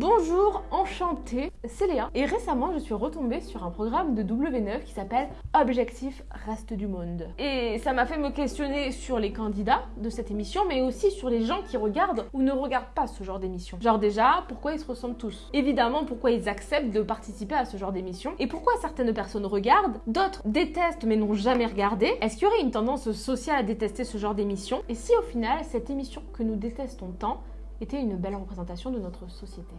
Bonjour, enchantée, c'est Léa. Et récemment, je suis retombée sur un programme de W9 qui s'appelle Objectif Reste du Monde. Et ça m'a fait me questionner sur les candidats de cette émission, mais aussi sur les gens qui regardent ou ne regardent pas ce genre d'émission. Genre déjà, pourquoi ils se ressemblent tous? Évidemment, pourquoi ils acceptent de participer à ce genre d'émission Et pourquoi certaines personnes regardent, d'autres détestent mais n'ont jamais regardé? Est-ce qu'il y aurait une tendance sociale à détester ce genre d'émission? Et si au final, cette émission que nous détestons tant était une belle représentation de notre société.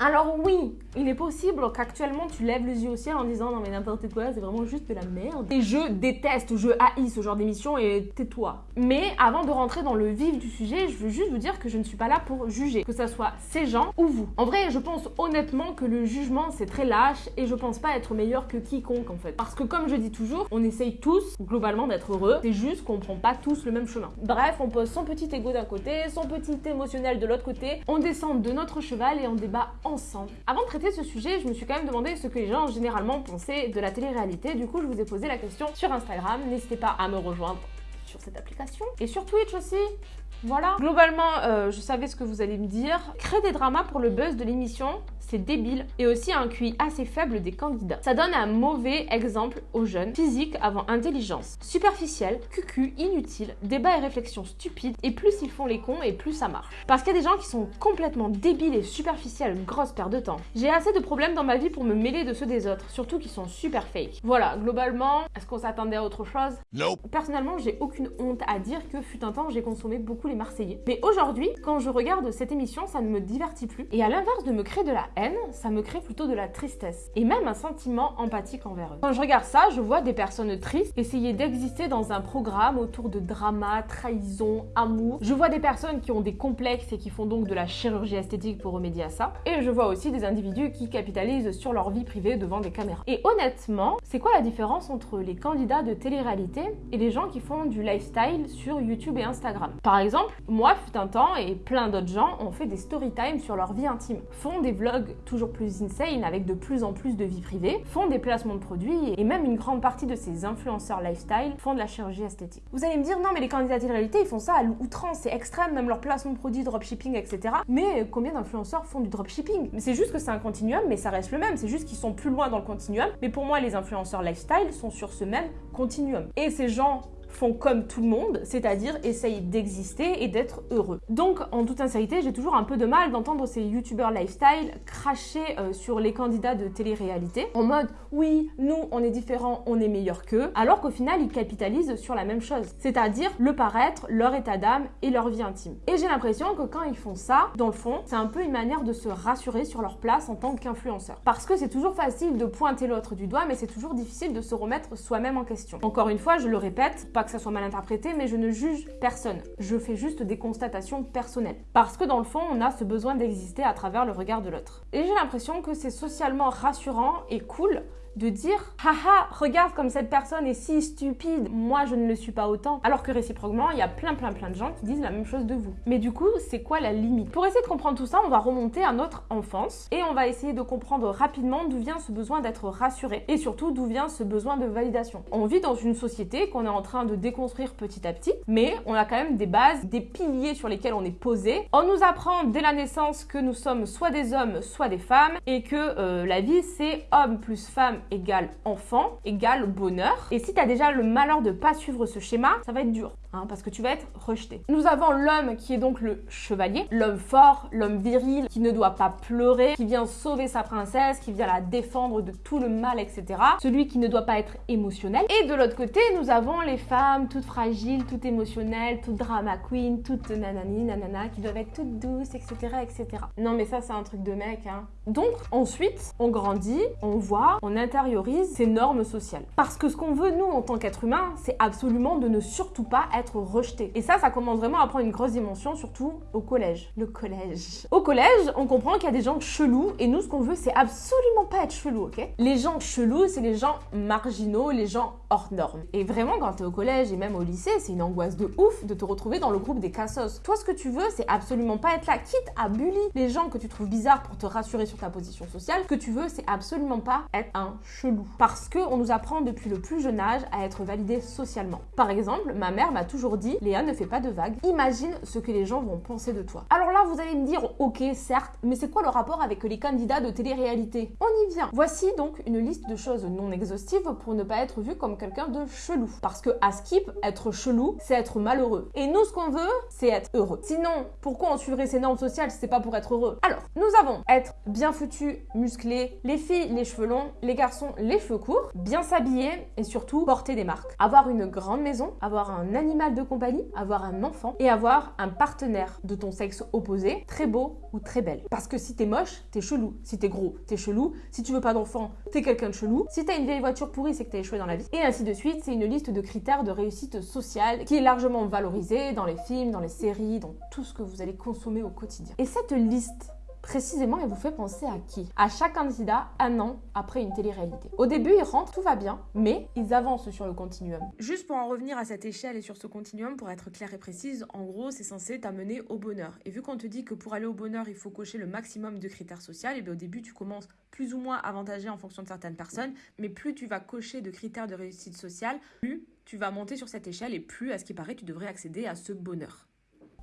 Alors oui, il est possible qu'actuellement tu lèves les yeux au ciel en disant non mais n'importe quoi, c'est vraiment juste de la merde. Et je déteste, je haïs ce genre d'émission et tais-toi. Mais avant de rentrer dans le vif du sujet, je veux juste vous dire que je ne suis pas là pour juger, que ce soit ces gens ou vous. En vrai, je pense honnêtement que le jugement c'est très lâche et je pense pas être meilleur que quiconque en fait. Parce que comme je dis toujours, on essaye tous globalement d'être heureux, c'est juste qu'on prend pas tous le même chemin. Bref, on pose son petit ego d'un côté, son petit émotionnel de l'autre côté, on descend de notre cheval et on débat Avant de traiter ce sujet, je me suis quand même demandé ce que les gens généralement pensaient de la télé-réalité. Du coup, je vous ai posé la question sur Instagram. N'hésitez pas à me rejoindre sur cette application. Et sur Twitch aussi. Voilà. Globalement, euh, je savais ce que vous allez me dire. Créer des dramas pour le buzz de l'émission, c'est débile, et aussi un QI assez faible des candidats. Ça donne un mauvais exemple aux jeunes, physique avant intelligence, superficielle, cucu, inutile, débat et réflexion stupides, et plus ils font les cons et plus ça marche. Parce qu'il y a des gens qui sont complètement débiles et superficiels, une grosse perte de temps. J'ai assez de problèmes dans ma vie pour me mêler de ceux des autres, surtout qui sont super fake. Voilà, globalement, est-ce qu'on s'attendait à autre chose? Non. Personnellement, j'ai aucune honte à dire que fut un temps j'ai consommé beaucoup les Marseillais. Mais aujourd'hui, quand je regarde cette émission, ça ne me divertit plus. Et à l'inverse de me créer de la haine, ça me crée plutôt de la tristesse. Et même un sentiment empathique envers eux. Quand je regarde ça, je vois des personnes tristes essayer d'exister dans un programme autour de drama, trahison, amour. Je vois des personnes qui ont des complexes et qui font donc de la chirurgie esthétique pour remédier à ça. Et je vois aussi des individus qui capitalisent sur leur vie privée devant des caméras. Et honnêtement, c'est quoi la différence entre les candidats de télé-réalité et les gens qui font du lifestyle sur YouTube et Instagram Par exemple, moi, fut un temps, et plein d'autres gens ont fait des story time sur leur vie intime, font des vlogs toujours plus insane avec de plus en plus de vie privée, font des placements de produits et même une grande partie de ces influenceurs lifestyle font de la chirurgie esthétique. Vous allez me dire non mais les candidats de réalité ils font ça à l'outrance, c'est extrême, même leur placement de produits, dropshipping, etc. Mais combien d'influenceurs font du dropshipping? C'est juste que c'est un continuum, mais ça reste le même, c'est juste qu'ils sont plus loin dans le continuum. Mais pour moi les influenceurs lifestyle sont sur ce même continuum. Et ces gens font comme tout le monde, c'est-à-dire essayent d'exister et d'être heureux. Donc, en toute sincérité, j'ai toujours un peu de mal d'entendre ces youtubeurs lifestyle cracher euh, sur les candidats de télé-réalité en mode oui, nous, on est différents, on est meilleurs qu'eux, alors qu'au final, ils capitalisent sur la même chose, c'est-à-dire le paraître, leur état d'âme et leur vie intime. Et j'ai l'impression que quand ils font ça, dans le fond, c'est un peu une manière de se rassurer sur leur place en tant qu'influenceur. Parce que c'est toujours facile de pointer l'autre du doigt, mais c'est toujours difficile de se remettre soi-même en question. Encore une fois, je le répète, que ça soit mal interprété, mais je ne juge personne. Je fais juste des constatations personnelles. Parce que dans le fond, on a ce besoin d'exister à travers le regard de l'autre. Et j'ai l'impression que c'est socialement rassurant et cool de dire haha regarde comme cette personne est si stupide moi je ne le suis pas autant. Alors que réciproquement il y a plein plein plein de gens qui disent la même chose de vous. Mais du coup c'est quoi la limite? Pour essayer de comprendre tout ça on va remonter à notre enfance et on va essayer de comprendre rapidement d'où vient ce besoin d'être rassuré et surtout d'où vient ce besoin de validation. On vit dans une société qu'on est en train de déconstruire petit à petit mais on a quand même des bases des piliers sur lesquels on est posé. On nous apprend dès la naissance que nous sommes soit des hommes soit des femmes et que euh, la vie c'est homme plus femme égale enfant égale bonheur. Et si tu as déjà le malheur de pas suivre ce schéma, ça va être dur. Hein, parce que tu vas être rejeté. Nous avons l'homme qui est donc le chevalier, l'homme fort, l'homme viril, qui ne doit pas pleurer, qui vient sauver sa princesse, qui vient la défendre de tout le mal, etc. Celui qui ne doit pas être émotionnel. Et de l'autre côté, nous avons les femmes toutes fragiles, toutes émotionnelles, toutes drama queen, toutes nanani, nanana, qui doivent être toutes douces, etc., etc. Non mais ça c'est un truc de mec, hein. Donc ensuite, on grandit, on voit, on intériorise ces normes sociales. Parce que ce qu'on veut nous en tant qu'être humain, c'est absolument de ne surtout pas être rejeté. Et ça, ça commence vraiment à prendre une grosse dimension, surtout au collège. Le collège. Au collège, on comprend qu'il y a des gens chelous, et nous, ce qu'on veut, c'est absolument pas être chelou, ok? Les gens chelous, c'est les gens marginaux, les gens hors normes. Et vraiment, quand t'es au collège et même au lycée, c'est une angoisse de ouf de te retrouver dans le groupe des cassos. Toi, ce que tu veux, c'est absolument pas être là, quitte à bully les gens que tu trouves bizarres pour te rassurer sur ta position sociale. Ce que tu veux, c'est absolument pas être un chelou. Parce que on nous apprend depuis le plus jeune âge à être validé socialement. Par exemple, ma mère m'a toujours dit, Léa ne fait pas de vagues, imagine ce que les gens vont penser de toi. Alors là, vous allez me dire, ok, certes, mais c'est quoi le rapport avec les candidats de télé-réalité? On y vient. Voici donc une liste de choses non exhaustives pour ne pas être vu comme quelqu'un de chelou. Parce que à Skip, être chelou, c'est être malheureux. Et nous, ce qu'on veut, c'est être heureux. Sinon, pourquoi on suivrait ces normes sociales si c'est pas pour être heureux? Alors, nous avons être bien foutu, musclé, les filles, les cheveux longs, les garçons, les cheveux courts, bien s'habiller et surtout porter des marques. Avoir une grande maison, avoir un animal de compagnie, avoir un enfant et avoir un partenaire de ton sexe opposé, très beau ou très belle. Parce que si t'es moche, t'es chelou. Si t'es gros, t'es chelou. Si tu veux pas d'enfant, t'es quelqu'un de chelou. Si t'as une vieille voiture pourrie, c'est que t'as échoué dans la vie. Et ainsi de suite, c'est une liste de critères de réussite sociale qui est largement valorisée dans les films, dans les séries, dans tout ce que vous allez consommer au quotidien. Et cette liste Précisément, elle vous fait penser à qui? À chaque candidat un an après une télé-réalité. Au début, ils rentrent, tout va bien, mais ils avancent sur le continuum. Juste pour en revenir à cette échelle et sur ce continuum, pour être clair et précise, en gros, c'est censé t'amener au bonheur. Et vu qu'on te dit que pour aller au bonheur, il faut cocher le maximum de critères sociaux, et bien au début, tu commences plus ou moins avantagé en fonction de certaines personnes, mais plus tu vas cocher de critères de réussite sociale, plus tu vas monter sur cette échelle et plus, à ce qui paraît, tu devrais accéder à ce bonheur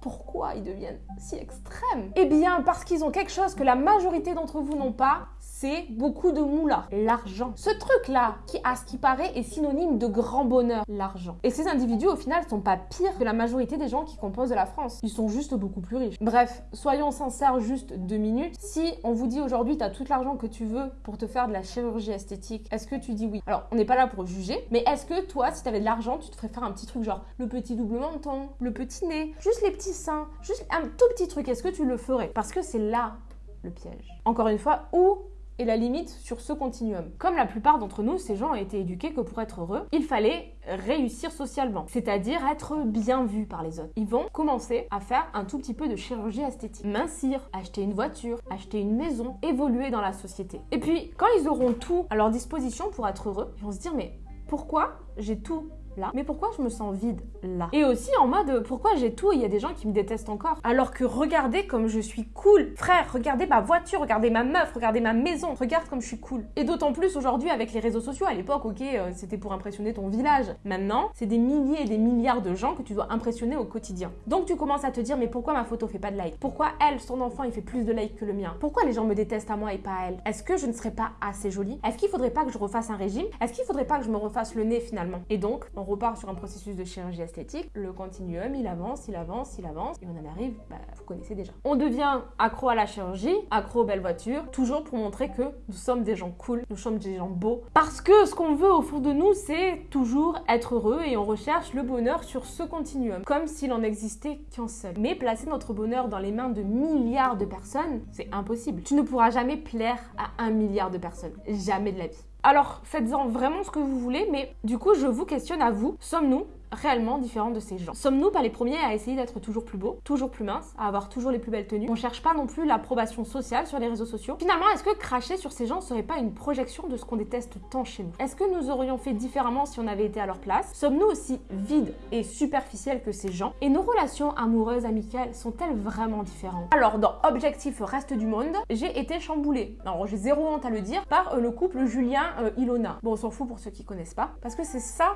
pourquoi ils deviennent si extrêmes Eh bien, parce qu'ils ont quelque chose que la majorité d'entre vous n'ont pas, c'est beaucoup de moula, l'argent. Ce truc-là, qui à ce qui paraît est synonyme de grand bonheur, l'argent. Et ces individus, au final, sont pas pires que la majorité des gens qui composent la France. Ils sont juste beaucoup plus riches. Bref, soyons sincères juste deux minutes. Si on vous dit aujourd'hui, tu as tout l'argent que tu veux pour te faire de la chirurgie esthétique, est-ce que tu dis oui? Alors, on n'est pas là pour juger, mais est-ce que toi, si tu avais de l'argent, tu te ferais faire un petit truc genre le petit double menton, le petit nez, juste les petits juste un tout petit truc, est-ce que tu le ferais? Parce que c'est là le piège. Encore une fois, où et la limite sur ce continuum? Comme la plupart d'entre nous, ces gens ont été éduqués que pour être heureux, il fallait réussir socialement, c'est-à-dire être bien vu par les autres. Ils vont commencer à faire un tout petit peu de chirurgie esthétique, mincir, acheter une voiture, acheter une maison, évoluer dans la société. Et puis, quand ils auront tout à leur disposition pour être heureux, ils vont se dire mais pourquoi j'ai tout mais pourquoi je me sens vide là? Et aussi en mode pourquoi j'ai tout et il y a des gens qui me détestent encore? Alors que regardez comme je suis cool. Frère, regardez ma voiture, regardez ma meuf, regardez ma maison, regarde comme je suis cool. Et d'autant plus aujourd'hui avec les réseaux sociaux, à l'époque, ok, euh, c'était pour impressionner ton village. Maintenant, c'est des milliers et des milliards de gens que tu dois impressionner au quotidien. Donc tu commences à te dire mais pourquoi ma photo fait pas de like Pourquoi elle, son enfant, il fait plus de likes que le mien? Pourquoi les gens me détestent à moi et pas à elle? Est-ce que je ne serais pas assez jolie? Est-ce qu'il faudrait pas que je refasse un régime? Est-ce qu'il faudrait pas que je me refasse le nez finalement? Et donc, on repart sur un processus de chirurgie esthétique. Le continuum, il avance, il avance, il avance, et on en arrive, bah, vous connaissez déjà. On devient accro à la chirurgie, accro aux belles voitures, toujours pour montrer que nous sommes des gens cool, nous sommes des gens beaux. Parce que ce qu'on veut au fond de nous, c'est toujours être heureux et on recherche le bonheur sur ce continuum, comme s'il en existait qu'un seul. Mais placer notre bonheur dans les mains de milliards de personnes, c'est impossible. Tu ne pourras jamais plaire à un milliard de personnes. Jamais de la vie. Alors, faites-en vraiment ce que vous voulez, mais du coup, je vous questionne à vous. Sommes-nous réellement différents de ces gens. Sommes-nous pas les premiers à essayer d'être toujours plus beaux, toujours plus minces, à avoir toujours les plus belles tenues? On cherche pas non plus l'approbation sociale sur les réseaux sociaux? Finalement, est-ce que cracher sur ces gens serait pas une projection de ce qu'on déteste tant chez nous? Est-ce que nous aurions fait différemment si on avait été à leur place? Sommes-nous aussi vides et superficiels que ces gens? Et nos relations amoureuses, amicales, sont-elles vraiment différentes? Alors, dans Objectif Reste du Monde, j'ai été chamboulée. Alors, j'ai zéro honte à le dire, par euh, le couple Julien-Ilona. Euh, bon, on s'en fout pour ceux qui connaissent pas, parce que c'est ça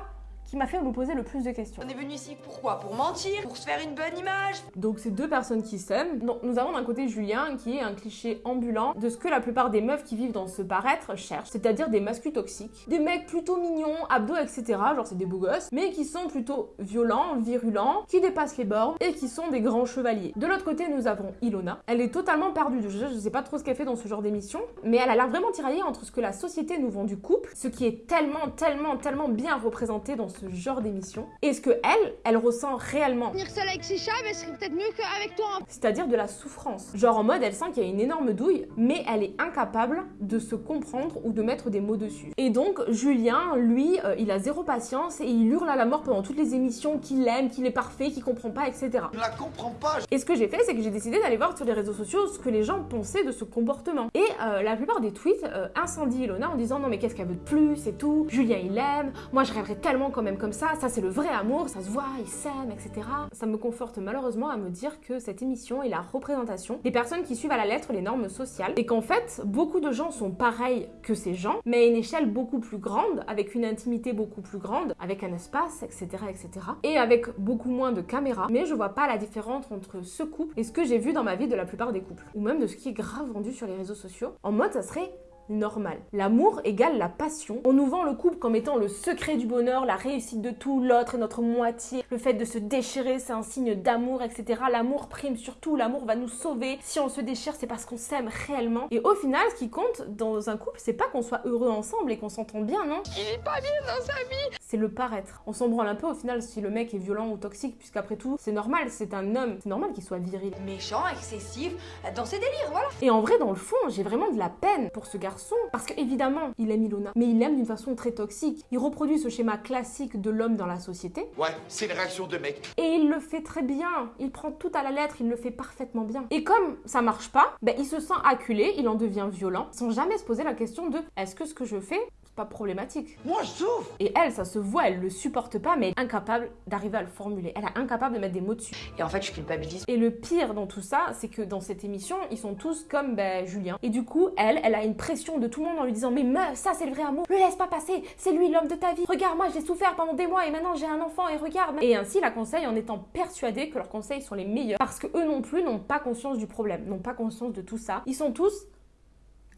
qui m'a fait vous poser le plus de questions. On est venu ici pourquoi? Pour mentir? Pour se faire une bonne image? Donc c'est deux personnes qui s'aiment. Donc nous avons d'un côté Julien qui est un cliché ambulant de ce que la plupart des meufs qui vivent dans ce paraître cherchent, c'est-à-dire des masculins toxiques, des mecs plutôt mignons, abdos, etc. Genre c'est des beaux gosses, mais qui sont plutôt violents, virulents, qui dépassent les bornes et qui sont des grands chevaliers. De l'autre côté nous avons Ilona. Elle est totalement perdue. Je, je sais pas trop ce qu'elle fait dans ce genre d'émission, mais elle a l'air vraiment tiraillée entre ce que la société nous vend du couple, ce qui est tellement, tellement, tellement bien représenté dans ce ce genre d'émission est ce que elle, elle ressent réellement. Venir seule avec serait peut-être mieux qu'avec toi. C'est-à-dire de la souffrance. Genre en mode, elle sent qu'il y a une énorme douille, mais elle est incapable de se comprendre ou de mettre des mots dessus. Et donc, Julien, lui, euh, il a zéro patience et il hurle à la mort pendant toutes les émissions qu'il aime, qu'il est parfait, qu'il comprend pas, etc. Je la comprends pas. Et ce que j'ai fait, c'est que j'ai décidé d'aller voir sur les réseaux sociaux ce que les gens pensaient de ce comportement. Et euh, la plupart des tweets euh, incendient Ilona en disant non mais qu'est-ce qu'elle veut de plus et tout. Julien il aime. Moi je rêverais tellement comme comme ça, ça c'est le vrai amour, ça se voit, ils s'aiment, etc. Ça me conforte malheureusement à me dire que cette émission est la représentation des personnes qui suivent à la lettre les normes sociales et qu'en fait, beaucoup de gens sont pareils que ces gens, mais à une échelle beaucoup plus grande, avec une intimité beaucoup plus grande, avec un espace, etc., etc. Et avec beaucoup moins de caméras. Mais je vois pas la différence entre ce couple et ce que j'ai vu dans ma vie de la plupart des couples, ou même de ce qui est grave vendu sur les réseaux sociaux. En mode, ça serait normal. L'amour égale la passion. On nous vend le couple comme étant le secret du bonheur, la réussite de tout, l'autre est notre moitié, le fait de se déchirer c'est un signe d'amour, etc. L'amour prime surtout, l'amour va nous sauver. Si on se déchire c'est parce qu'on s'aime réellement. Et au final ce qui compte dans un couple c'est pas qu'on soit heureux ensemble et qu'on s'entend bien, non? Il est pas bien dans sa vie C'est le paraître. On s'en branle un peu au final si le mec est violent ou toxique puisqu'après tout c'est normal, c'est un homme, c'est normal qu'il soit viril. Méchant, excessif, dans ses délires, voilà. Et en vrai dans le fond j'ai vraiment de la peine pour ce garçon parce que évidemment, il aime Ilona, mais il l'aime d'une façon très toxique. Il reproduit ce schéma classique de l'homme dans la société. Ouais, c'est une réaction de mec. Et il le fait très bien. Il prend tout à la lettre, il le fait parfaitement bien. Et comme ça marche pas, ben il se sent acculé, il en devient violent, sans jamais se poser la question de est-ce que ce que je fais pas problématique. Moi, je souffre Et elle, ça se voit, elle le supporte pas, mais elle est incapable d'arriver à le formuler. Elle est incapable de mettre des mots dessus. Et en fait, je culpabilise. Et le pire dans tout ça, c'est que dans cette émission, ils sont tous comme ben, Julien. Et du coup, elle, elle a une pression de tout le monde en lui disant Mais meuf, ça c'est le vrai amour, le laisse pas passer, c'est lui l'homme de ta vie. Regarde, moi j'ai souffert pendant des mois et maintenant j'ai un enfant et regarde. Et ainsi la conseille en étant persuadée que leurs conseils sont les meilleurs. Parce que eux non plus n'ont pas conscience du problème, n'ont pas conscience de tout ça. Ils sont tous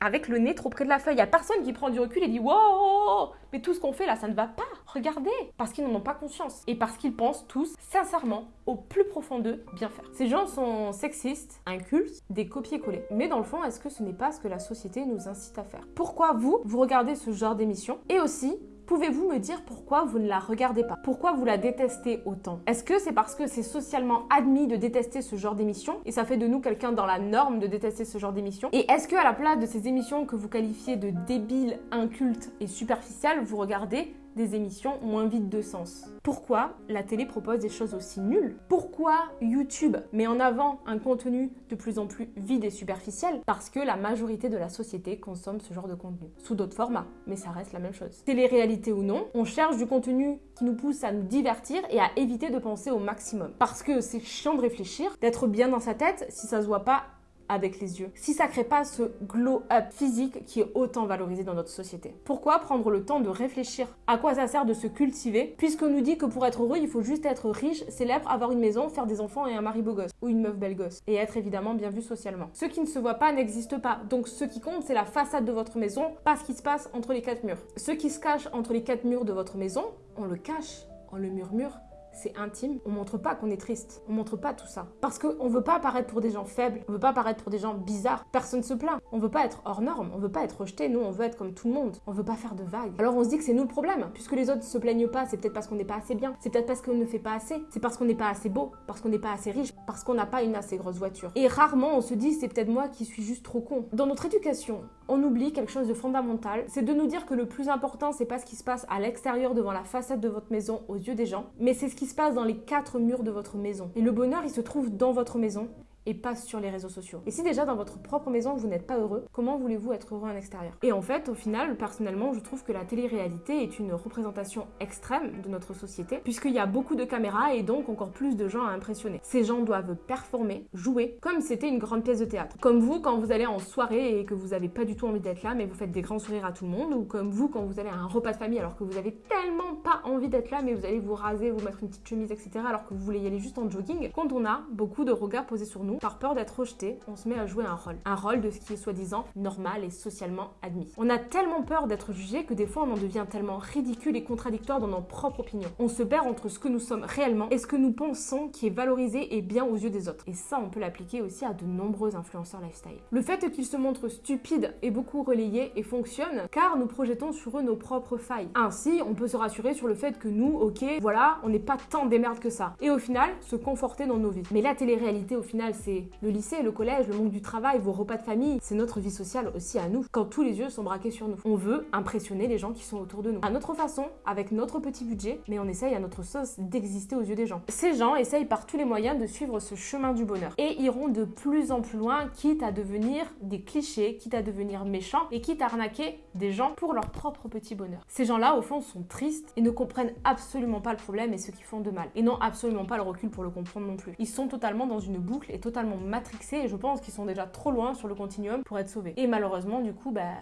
avec le nez trop près de la feuille. Il n'y a personne qui prend du recul et dit Wow, mais tout ce qu'on fait là, ça ne va pas. Regardez. Parce qu'ils n'en ont pas conscience. Et parce qu'ils pensent tous, sincèrement, au plus profond d'eux, bien faire. Ces gens sont sexistes, incultes, des copier-coller. Mais dans le fond, est-ce que ce n'est pas ce que la société nous incite à faire? Pourquoi vous, vous regardez ce genre d'émission? Et aussi, Pouvez-vous me dire pourquoi vous ne la regardez pas? Pourquoi vous la détestez autant? Est-ce que c'est parce que c'est socialement admis de détester ce genre d'émission? Et ça fait de nous quelqu'un dans la norme de détester ce genre d'émission? Et est-ce que à la place de ces émissions que vous qualifiez de débiles, incultes et superficielles, vous regardez des émissions moins vides de sens. Pourquoi la télé propose des choses aussi nulles? Pourquoi YouTube met en avant un contenu de plus en plus vide et superficiel? Parce que la majorité de la société consomme ce genre de contenu, sous d'autres formats, mais ça reste la même chose. Télé-réalité ou non, on cherche du contenu qui nous pousse à nous divertir et à éviter de penser au maximum. Parce que c'est chiant de réfléchir, d'être bien dans sa tête si ça se voit pas avec les yeux, si ça crée pas ce glow-up physique qui est autant valorisé dans notre société. Pourquoi prendre le temps de réfléchir À quoi ça sert de se cultiver Puisqu'on nous dit que pour être heureux, il faut juste être riche, célèbre, avoir une maison, faire des enfants et un mari beau gosse, ou une meuf belle gosse, et être évidemment bien vu socialement. Ce qui ne se voit pas n'existe pas, donc ce qui compte c'est la façade de votre maison, pas ce qui se passe entre les quatre murs. Ce qui se cache entre les quatre murs de votre maison, on le cache, on le murmure, c'est intime, on montre pas qu'on est triste. On montre pas tout ça. Parce qu'on veut pas apparaître pour des gens faibles, on veut pas apparaître pour des gens bizarres. Personne se plaint. On veut pas être hors norme, on veut pas être rejeté, nous on veut être comme tout le monde. On veut pas faire de vagues. Alors on se dit que c'est nous le problème. Puisque les autres se plaignent pas, c'est peut-être parce qu'on n'est pas assez bien. C'est peut-être parce qu'on ne fait pas assez. C'est parce qu'on n'est pas assez beau, parce qu'on n'est pas assez riche, parce qu'on n'a pas une assez grosse voiture. Et rarement on se dit c'est peut-être moi qui suis juste trop con. Dans notre éducation, on oublie quelque chose de fondamental, c'est de nous dire que le plus important c'est pas ce qui se passe à l'extérieur devant la façade de votre maison aux yeux des gens, mais c'est ce qui se passe dans les quatre murs de votre maison. Et le bonheur, il se trouve dans votre maison et pas sur les réseaux sociaux. Et si déjà dans votre propre maison vous n'êtes pas heureux, comment voulez-vous être heureux en extérieur? Et en fait, au final, personnellement, je trouve que la télé-réalité est une représentation extrême de notre société, puisqu'il y a beaucoup de caméras et donc encore plus de gens à impressionner. Ces gens doivent performer, jouer, comme c'était une grande pièce de théâtre. Comme vous, quand vous allez en soirée et que vous n'avez pas du tout envie d'être là, mais vous faites des grands sourires à tout le monde, ou comme vous, quand vous allez à un repas de famille alors que vous avez tellement pas envie d'être là, mais vous allez vous raser, vous mettre une petite chemise, etc., alors que vous voulez y aller juste en jogging. Quand on a beaucoup de regards posés sur nous, par peur d'être rejeté, on se met à jouer un rôle. Un rôle de ce qui est soi-disant normal et socialement admis. On a tellement peur d'être jugé que des fois on en devient tellement ridicule et contradictoire dans nos propres opinions. On se perd entre ce que nous sommes réellement et ce que nous pensons qui est valorisé et bien aux yeux des autres. Et ça, on peut l'appliquer aussi à de nombreux influenceurs lifestyle. Le fait qu'ils se montrent stupides est beaucoup relayé et fonctionne car nous projetons sur eux nos propres failles. Ainsi, on peut se rassurer sur le fait que nous, ok, voilà, on n'est pas tant des merdes que ça. Et au final, se conforter dans nos vies. Mais la télé-réalité, au final, c'est le lycée, le collège, le monde du travail, vos repas de famille, c'est notre vie sociale aussi à nous, quand tous les yeux sont braqués sur nous. On veut impressionner les gens qui sont autour de nous. À notre façon, avec notre petit budget, mais on essaye à notre sauce d'exister aux yeux des gens. Ces gens essayent par tous les moyens de suivre ce chemin du bonheur et iront de plus en plus loin, quitte à devenir des clichés, quitte à devenir méchants et quitte à arnaquer des gens pour leur propre petit bonheur. Ces gens-là, au fond, sont tristes et ne comprennent absolument pas le problème et ce qui font de mal. Et n'ont absolument pas le recul pour le comprendre non plus. Ils sont totalement dans une boucle et totalement matrixés et je pense qu'ils sont déjà trop loin sur le continuum pour être sauvés. Et malheureusement, du coup, bah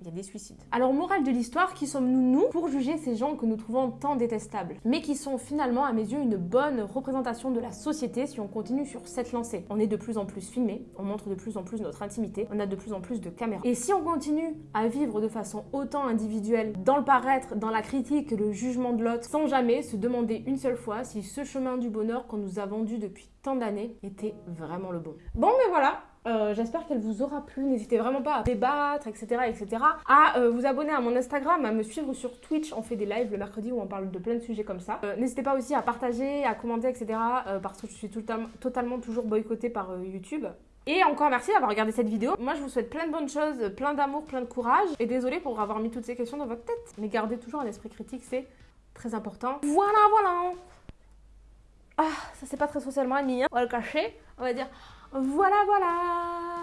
il y a des suicides. Alors, morale de l'histoire, qui sommes-nous, nous, pour juger ces gens que nous trouvons tant détestables, mais qui sont finalement, à mes yeux, une bonne représentation de la société si on continue sur cette lancée? On est de plus en plus filmé, on montre de plus en plus notre intimité, on a de plus en plus de caméras. Et si on continue à vivre de façon autant individuelle, dans le paraître, dans la critique le jugement de l'autre, sans jamais se demander une seule fois si ce chemin du bonheur qu'on nous a vendu depuis tant d'années était vraiment le bon? Bon, mais voilà, euh, j'espère qu'elle vous aura plu. N'hésitez vraiment pas à débattre, etc. etc. À euh, vous abonner à mon Instagram, à me suivre sur Twitch. On fait des lives le mercredi où on parle de plein de sujets comme ça. Euh, n'hésitez pas aussi à partager, à commenter, etc. parce que je suis totalement toujours boycottée par YouTube. Et encore merci d'avoir regardé cette vidéo. Moi, je vous souhaite plein de bonnes choses, plein d'amour, plein de courage. Et désolée pour avoir mis toutes ces questions dans votre tête. Mais gardez toujours un esprit critique, c'est très important. Voilà, voilà. Ah, ça c'est pas très socialement admis. Hein. On va le cacher. On va dire voilà, voilà